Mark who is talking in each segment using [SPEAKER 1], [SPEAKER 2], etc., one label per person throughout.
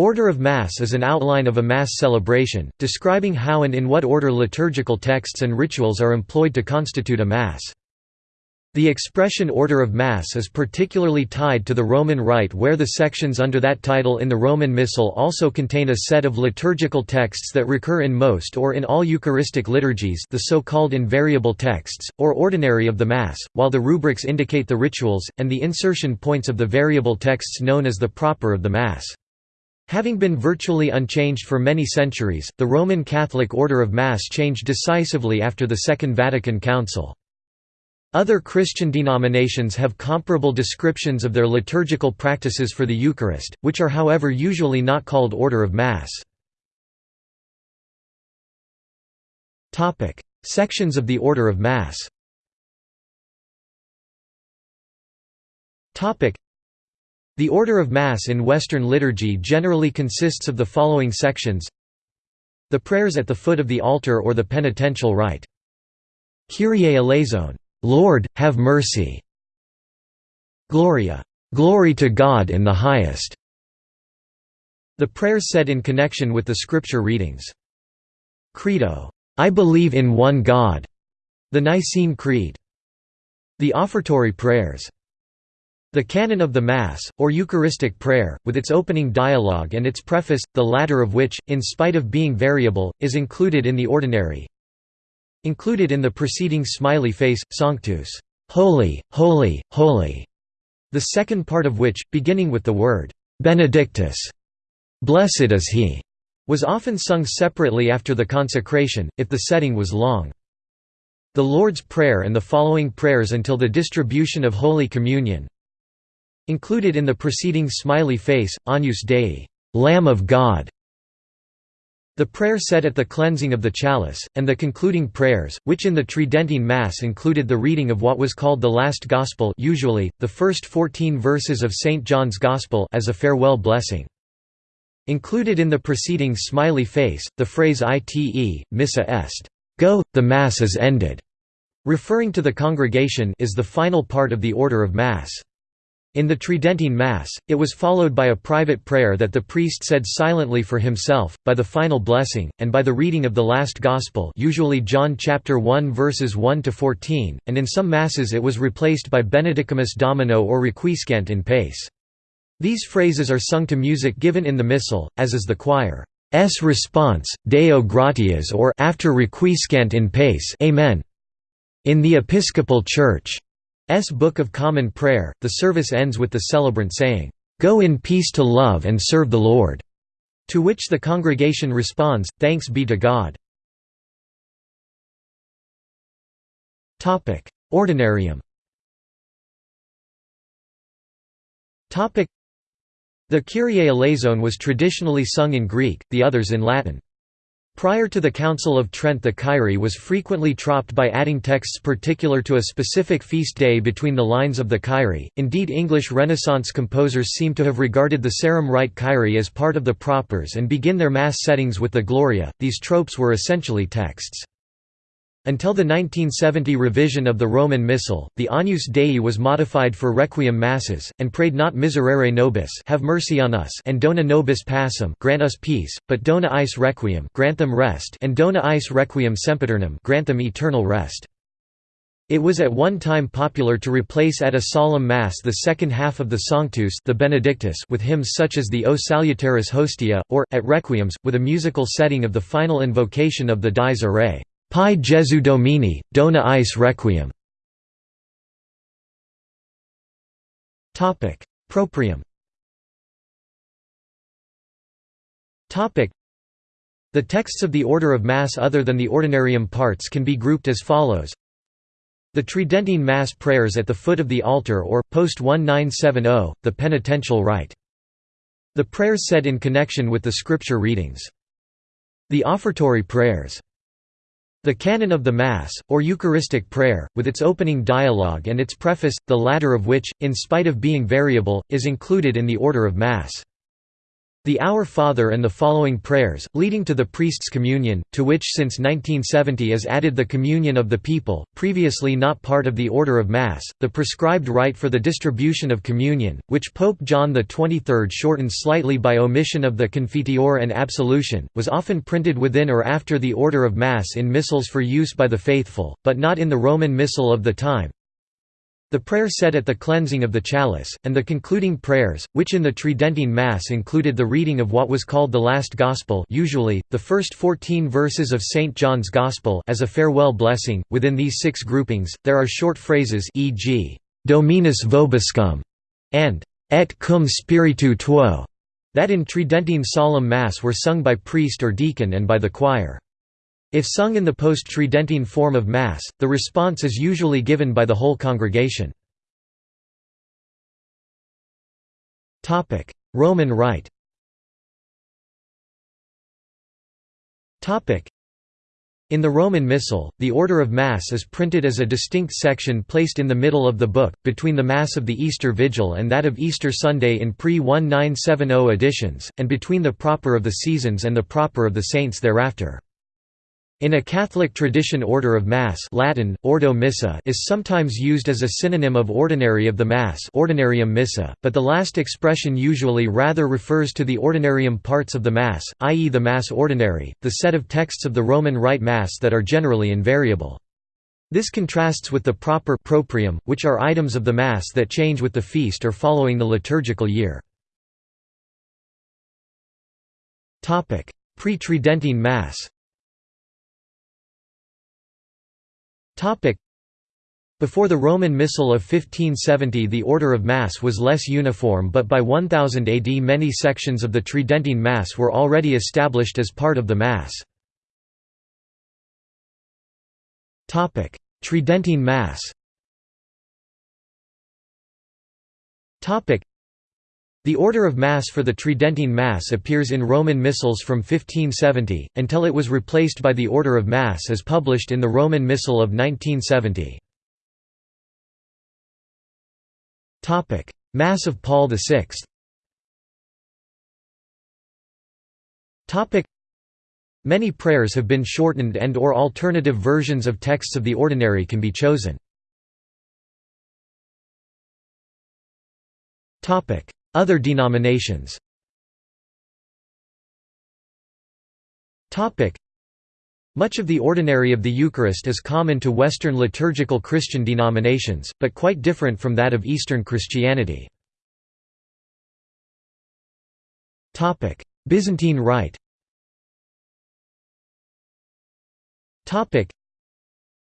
[SPEAKER 1] Order of Mass is an outline of a Mass celebration, describing how and in what order liturgical texts and rituals are employed to constitute a Mass. The expression Order of Mass is particularly tied to the Roman Rite where the sections under that title in the Roman Missal also contain a set of liturgical texts that recur in most or in all Eucharistic liturgies the so-called invariable texts, or ordinary of the Mass, while the rubrics indicate the rituals, and the insertion points of the variable texts known as the proper of the Mass. Having been virtually unchanged for many centuries, the Roman Catholic order of Mass changed decisively after the Second Vatican Council. Other Christian denominations have comparable descriptions of their liturgical practices for the Eucharist, which are however usually not called order of Mass. Sections of the order of Mass The order of Mass in Western liturgy generally consists of the following sections The prayers at the foot of the altar or the penitential rite. Kyrie eleison Lord, have mercy. Gloria, glory to God in the highest. The prayers said in connection with the scripture readings. Credo, I believe in one God. The Nicene Creed. The offertory prayers. The canon of the Mass, or Eucharistic prayer, with its opening dialogue and its preface, the latter of which, in spite of being variable, is included in the ordinary, Included in the preceding smiley face, Sanctus, Holy, Holy, Holy, the second part of which, beginning with the word Benedictus, Blessed is He, was often sung separately after the consecration, if the setting was long. The Lord's Prayer and the following prayers until the distribution of Holy Communion Included in the preceding smiley face, Agnus Dei, Lamb of God, the prayer said at the cleansing of the chalice, and the concluding prayers, which in the Tridentine Mass included the reading of what was called the Last Gospel usually, the first 14 verses of St. John's Gospel as a farewell blessing. Included in the preceding smiley face, the phrase ite, missa est, go, the Mass is ended, referring to the congregation is the final part of the order of Mass. In the Tridentine Mass, it was followed by a private prayer that the priest said silently for himself, by the final blessing, and by the reading of the last Gospel usually John chapter 1 verses 1 to 14, and in some Masses it was replaced by Benedicamus Domino or Requiescant in pace. These phrases are sung to music given in the Missal, as is the choir's response, Deo gratias or after Requiescant in pace Amen. In the Episcopal Church, S Book of Common Prayer, the service ends with the celebrant saying, "'Go in peace to love and serve the Lord'", to which the congregation responds, "'Thanks be to God'". Ordinarium The Kyrie eleison was traditionally sung in Greek, the others in Latin. Prior to the Council of Trent the Kyrie was frequently tropped by adding texts particular to a specific feast day between the lines of the Kyrie, indeed English Renaissance composers seem to have regarded the Sarum Rite Kyrie as part of the propers and begin their Mass settings with the Gloria, these tropes were essentially texts. Until the 1970 revision of the Roman Missal, the Agnus Dei was modified for Requiem Masses, and prayed not Miserere Nobis have mercy on us and Dona Nobis Pacem grant us peace, but Dona Eis Requiem grant them rest and Dona Eis Requiem Sempiternam grant them eternal rest. It was at one time popular to replace at a solemn Mass the second half of the Sanctus the Benedictus with hymns such as the O Salutaris Hostia, or, at Requiems, with a musical setting of the final invocation of the Dies Irae. Pie Jesu Domine, dona eis requiem. Proprium The texts of the order of Mass other than the ordinarium parts can be grouped as follows The Tridentine Mass prayers at the foot of the altar or, post 1970, the penitential rite. The prayers said in connection with the scripture readings. The offertory prayers. The canon of the Mass, or Eucharistic prayer, with its opening dialogue and its preface, the latter of which, in spite of being variable, is included in the order of Mass. The Our Father and the following prayers, leading to the priest's communion, to which since 1970 is added the communion of the people, previously not part of the order of Mass, the prescribed rite for the distribution of communion, which Pope John XXIII shortened slightly by omission of the Confiteor and Absolution, was often printed within or after the order of Mass in missals for use by the faithful, but not in the Roman Missal of the time, the prayer said at the cleansing of the chalice, and the concluding prayers, which in the Tridentine Mass included the reading of what was called the Last Gospel usually, the first fourteen verses of St. John's Gospel as a farewell blessing. Within these six groupings, there are short phrases e.g., Dominus vobiscum, and Et cum spiritu tuo, that in Tridentine solemn Mass were sung by priest or deacon and by the choir. If sung in the post-Tridentine form of Mass, the response is usually given by the whole congregation. Roman Rite in the Roman Missal, the order of Mass is printed as a distinct section placed in the middle of the book, between the Mass of the Easter Vigil and that of Easter Sunday in pre-1970 editions, and between the Proper of the Seasons and the Proper of the Saints thereafter. In a Catholic tradition order of Mass Latin, Ordo Missae is sometimes used as a synonym of ordinary of the Mass Ordinarium Missae, but the last expression usually rather refers to the ordinarium parts of the Mass, i.e. the Mass Ordinary, the set of texts of the Roman Rite Mass that are generally invariable. This contrasts with the proper proprium, which are items of the Mass that change with the feast or following the liturgical year. Pre-Tridentine Mass Before the Roman Missal of 1570 the order of Mass was less uniform but by 1000 AD many sections of the Tridentine Mass were already established as part of the Mass. Tridentine Mass the order of Mass for the Tridentine Mass appears in Roman Missals from 1570, until it was replaced by the Order of Mass as published in the Roman Missal of 1970. Mass of Paul VI Many prayers have been shortened and or alternative versions of texts of the ordinary can be chosen. Other denominations. Much of the ordinary of the Eucharist is common to Western liturgical Christian denominations, but quite different from that of Eastern Christianity. Byzantine Rite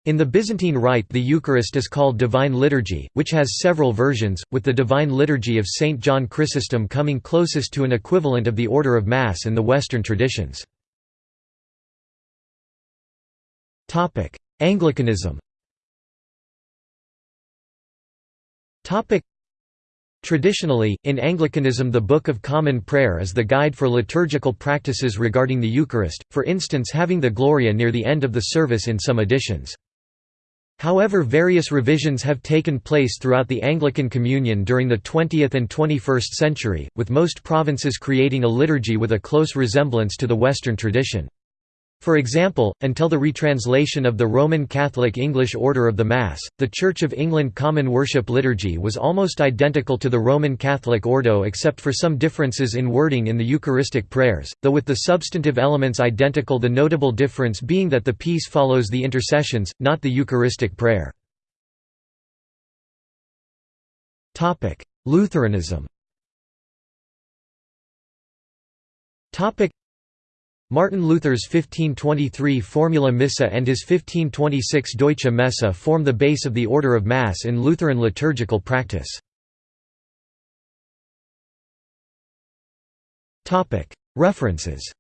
[SPEAKER 1] in the Byzantine Rite the Eucharist is called Divine Liturgy, which has several versions, with the Divine Liturgy of St. John Chrysostom coming closest to an equivalent of the order of Mass in the Western traditions. Anglicanism Traditionally, in Anglicanism the Book of Common Prayer is the guide for liturgical practices regarding the Eucharist, for instance having the Gloria near the end of the service in some editions. However various revisions have taken place throughout the Anglican Communion during the 20th and 21st century, with most provinces creating a liturgy with a close resemblance to the Western tradition. For example, until the retranslation of the Roman Catholic English Order of the Mass, the Church of England Common Worship Liturgy was almost identical to the Roman Catholic Ordo except for some differences in wording in the Eucharistic prayers, though with the substantive elements identical the notable difference being that the peace follows the intercessions, not the Eucharistic prayer. Lutheranism Martin Luther's 1523 Formula Missae and his 1526 Deutsche Messe form the base of the order of Mass in Lutheran liturgical practice. References